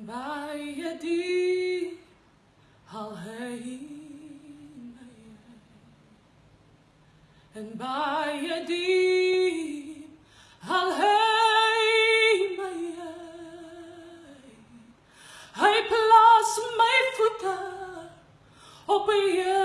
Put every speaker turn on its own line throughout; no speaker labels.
Bij je die al heen En bij je die al heen Hij plaatst mijn voeten op je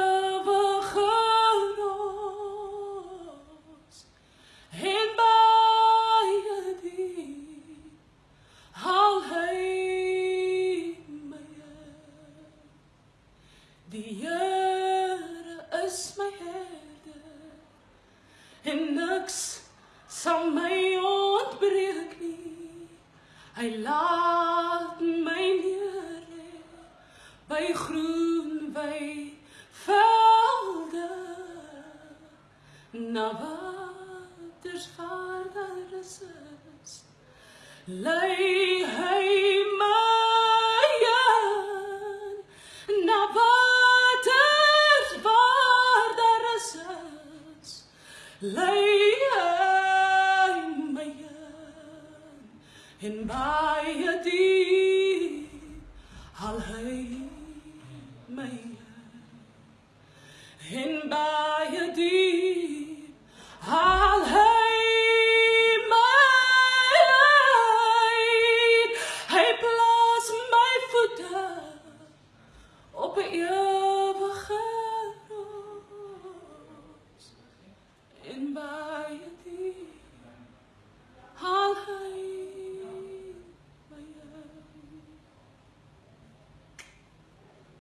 die Here is my herder en niks sal my ontbreek nie. Hy laat my neer by groen wy velde na waters waar daar is lei Lay my hand in my deep, I'll hate my remember